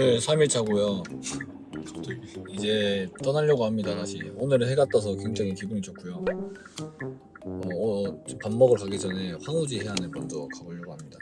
오늘 3일차고요. 이제 떠나려고 합니다 다시. 오늘은 해가 떠서 굉장히 기분이 좋고요. 어, 어, 밥 먹으러 가기 전에 황우지 해안에 먼저 가보려고 합니다.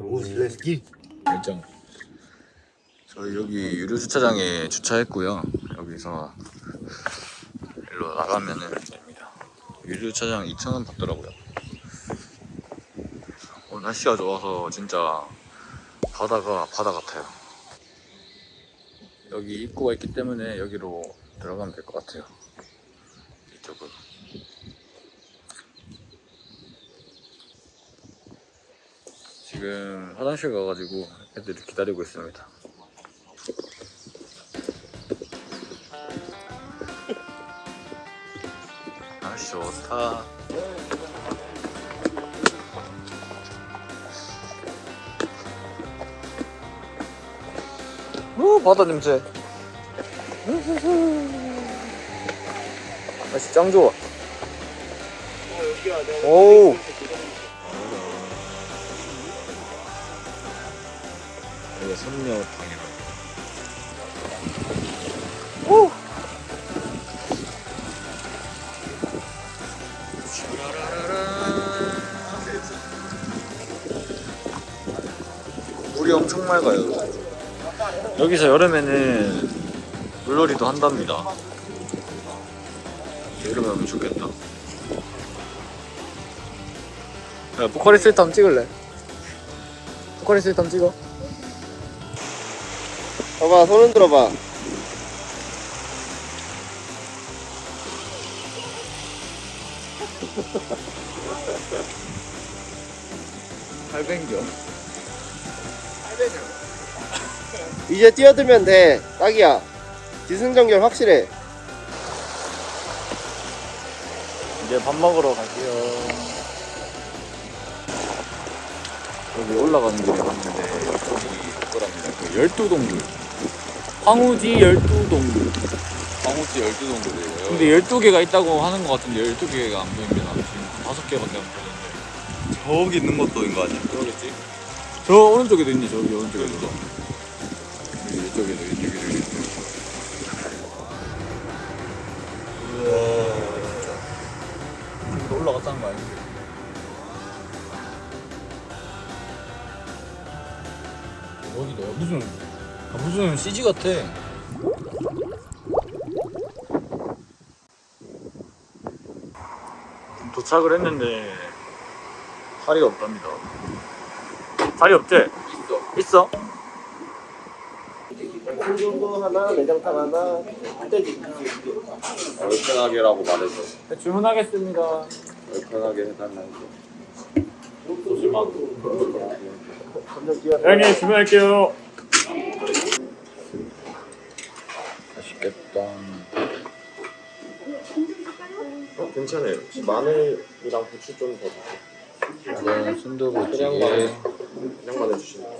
오 슬래스키. 일정. 저희 여기 유료 주차장에 주차했고요. 여기서 일로 나가면은 됩니다. 유료 주차장 2,000원 받더라고요. 오늘 날씨가 좋아서 진짜 바다가 바다 같아요 여기 입구가 있기 때문에 여기로 들어가면 될 것 같아요 이쪽으로 지금 화장실 가가지고 애들이 기다리고 있습니다. 아 좋다. 오 바다 냄새. 날씨 짱 좋아. 오. 이게 선녀탕이라. 오. 물이 엄청 맑아요. 여기서 여름에는 물놀이도 한답니다. 여름에 오면 좋겠다. 야, 포카리 스웨트 한번 찍을래? 포카리 스웨트 한번 찍어. 봐봐 손 흔들어봐 팔뱅겨. 이제 뛰어들면 돼 딱이야 기승전결 확실해 이제 밥 먹으러 갈게요. 여기 올라가는 길에 봤는데 여기 있더랍니다. 그 열두동굴. 황우지 열두동굴. 황호지 12동굴이에요. 근데 12개가 있다고 하는 것 같은데 12개가 안 보입니다. 지금 5개밖에 안 보이는데. 저기 있는 것도 인거 아니야? 그러겠지? 저 오른쪽에도 있네, 저기 오른쪽에도. 이쪽에도, 이쪽에도 있네. 우와, 진짜. 여기도 올라갔다는 거 아니지? 여기다 무슨 아, 무슨 CG 같아. 도착을 했는데 자리가 없답니다. 자리 없지? 있어. 있어? 순두부 하나 내장탕 하나 흑돼지 얼큰하게라고 말해줘. 네, 주문하겠습니다. 얼큰하게 해달라고. 뛰어 형님 주문할게요. 맛있겠다. 어, 괜찮아요. 혹시 마늘이랑 부추 좀더 주세요. 이건 순두부 찌개, 그냥 마늘. 그냥 마늘 주시면 돼요.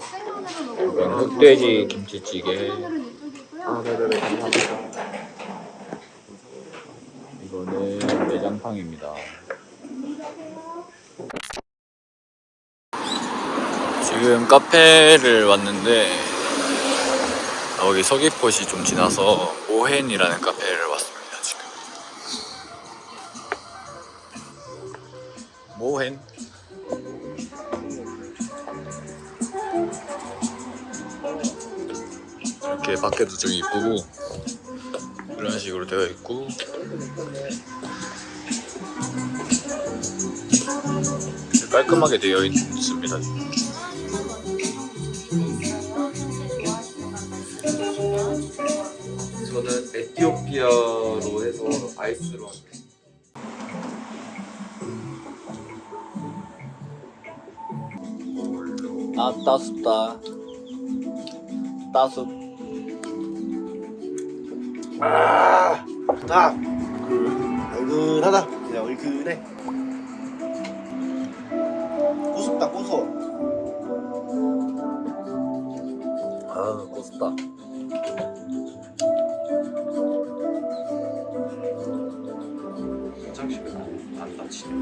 이건 흑돼지 김치찌개, 아, 네네네. 감사합니다. 이거는 내장탕입니다. 지금 카페를 왔는데 여기 서귀포시 좀 지나서 모헨이라는 카페를 왔습니다 지금 모헨 이렇게 밖에도 좀 이쁘고 이런 식으로 되어 있고 깔끔하게 되어 있습니다. 저는 에티오피아로 해서 아이스로 할게요. 아 따숩다. 따숩. 아, 그 얼큰하다 그냥 얼큰해 꼬숩다 꼬서 아 고스다. 화장실은 안 다치네.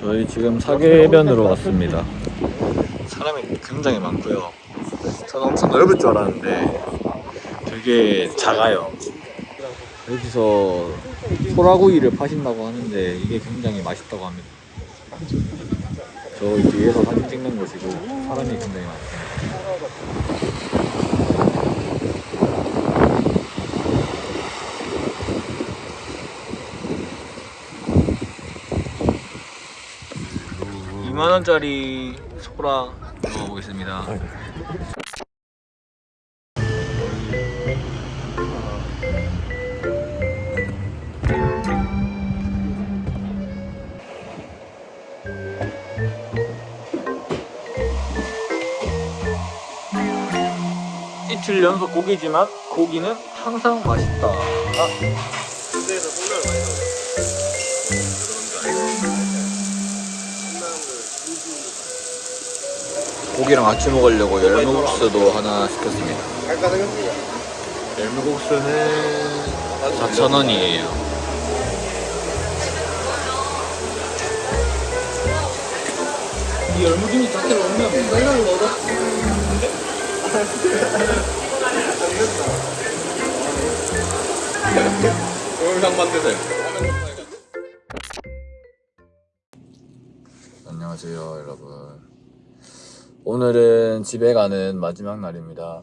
저희 지금 사계변으로 왔습니다. 사람이 굉장히 많고요. 저는 엄청 넓을 줄 알았는데 되게 작아요. 여기서 소라구이를 파신다고 하는데 이게 굉장히 맛있다고 합니다. 저 뒤에서 사진 찍는 곳이고 사람이 굉장히 많습니다. 이만 원짜리 소라 먹어보겠습니다. 이틀 연속 고기지만 고기는 항상 맛있다. 아. 고기랑 같이 먹으려고 열무국수도 하나 시켰습니다. 열무국수는 4,000원이에요. 이 열무김이 자체를 넣어. 동영상 만드세요. 안녕하세요, 여러분. 오늘은 집에 가는 마지막 날입니다.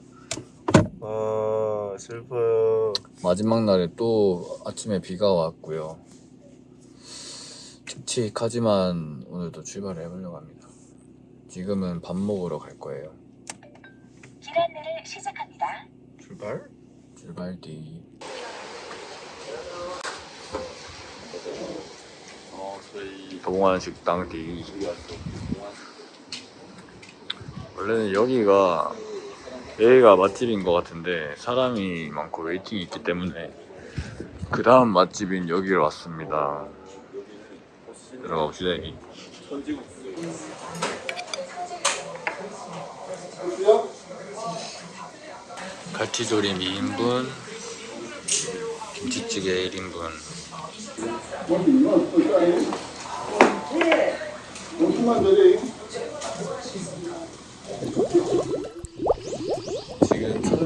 아 슬퍼요. 마지막 날에 또 아침에 비가 왔고요. 칙칙하지만 오늘도 출발을 해보려고 합니다. 지금은 밥 먹으러 갈 거예요. 길 안내를 시작합니다. 출발? 출발 뒤. 어 저희 동안 식당 뒤. 원래는 여기가 여기가 맛집인 것 같은데 사람이 많고 웨이팅이 있기 때문에 그 다음 맛집인 여기로 왔습니다. 들어가 봅시다. 여기. 갈치조림 2인분, 김치찌개 1인분. 지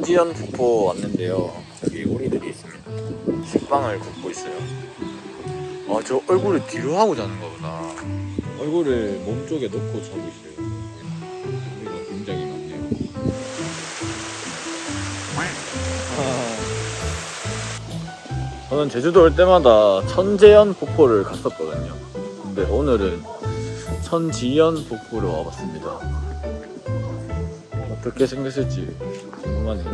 금 천지연 폭포 왔는데요. 여기 오리들이 있습니다. 식빵을 굽고 있어요. 아, 저 얼굴을 뒤로 하고 자는 거구나. 얼굴을 몸 쪽에 놓고 자고 있어요. 오리가 굉장히 많네요. 아. 저는 제주도 올 때마다 천재연 폭포를 갔었거든요. 근데 오늘은 천지연 폭포를 와봤습니다. 어떻게 생겼을지 궁금하네요.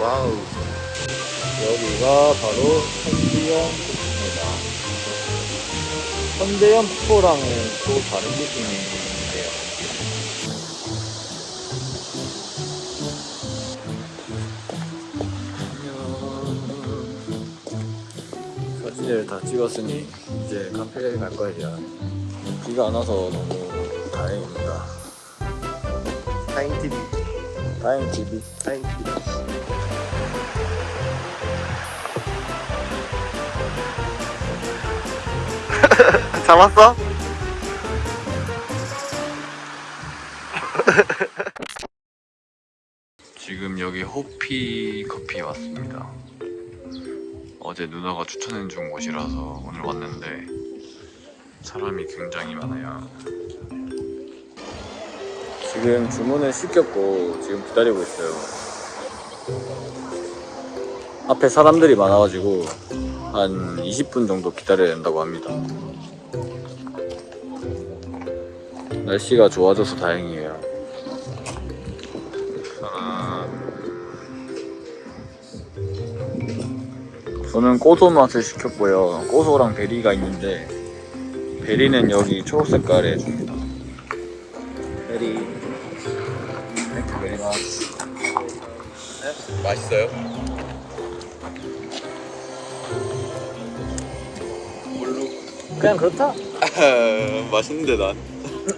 와우. 여기가 바로 천지연 폭포입니다. 천제연 폭포랑은 또 다른 느낌인데요. 사진을 다 찍었으니 이제 카페에 갈 거예요. 비가 안 와서 너무 다행입니다. 타임 TV. 다행 TV. 타임 TV. 잡았어? 지금 여기 호피 커피 왔습니다. 어제 누나가 추천해 준 곳이라서 오늘 왔는데 사람이 굉장히 많아요. 지금 주문을 시켰고 지금 기다리고 있어요. 앞에 사람들이 많아가지고 한 20분 정도 기다려야 된다고 합니다. 날씨가 좋아져서 다행이에요. 저는 고소 맛을 시켰고요. 고소랑 berry가 있는데 berry는 여기 초록 색깔에 줍니다. berry. Thank you very much. 맛있어요? 뭘로? 그냥 그렇다. 맛있는데 난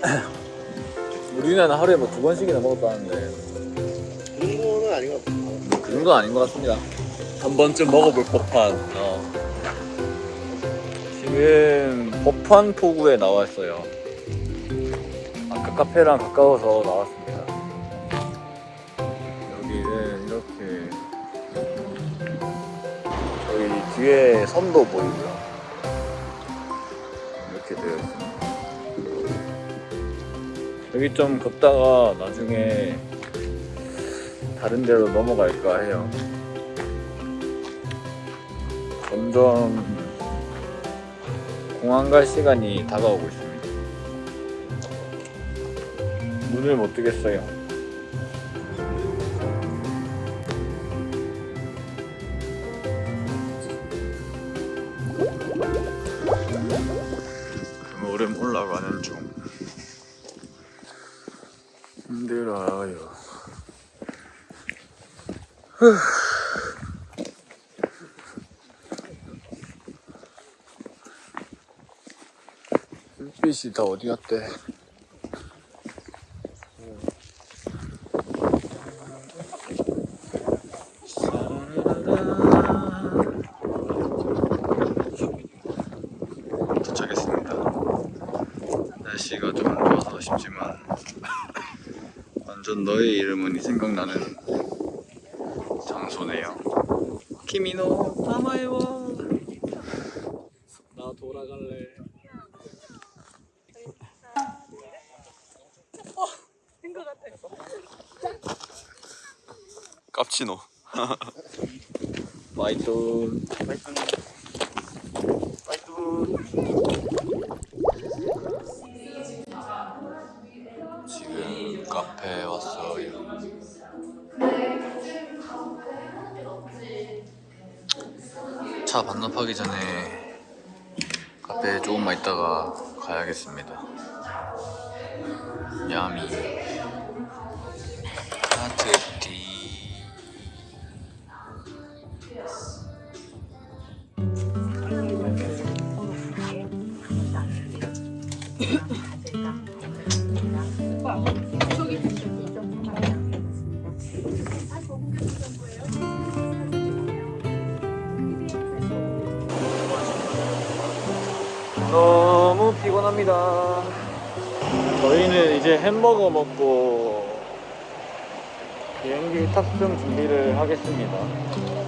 우리는 하루에 뭐 두 번씩이나 먹었다는데 그런 거는 아닌 것 같아. 그 정도는 아닌 것 같습니다. 한 번쯤 먹어볼 법한. 어. 지금 법한 포구에 나와 있어요. 아까 카페랑 가까워서 나왔습니다. 여기는 이렇게 저희 뒤에 섬도 보이고요. 이렇게 되어 있습니다. 여기 좀 걷다가 나중에 다른 데로 넘어갈까 해요. 점점 공항 갈 시간이 다가오고 있습니다. 눈을 못 뜨겠어요. 오름 올라가는 중. 힘들어요. 햇빛이 다 어디 갔대? 도착했습니다. 날씨가 좀 안 좋아서 아쉽지만 완전 너의 이름은이 생각나는 장소네요. 키미노 마마에와 나 돌아갈래. 깝치노. 마이톤. 지금 카페에 왔어요. 차 반납하기 전에 카페에 조금만 있다가 가야겠습니다. 야미 너무 피곤합니다. 저희는 이제 햄버거 먹고 비행기 탑승 준비를 하겠습니다.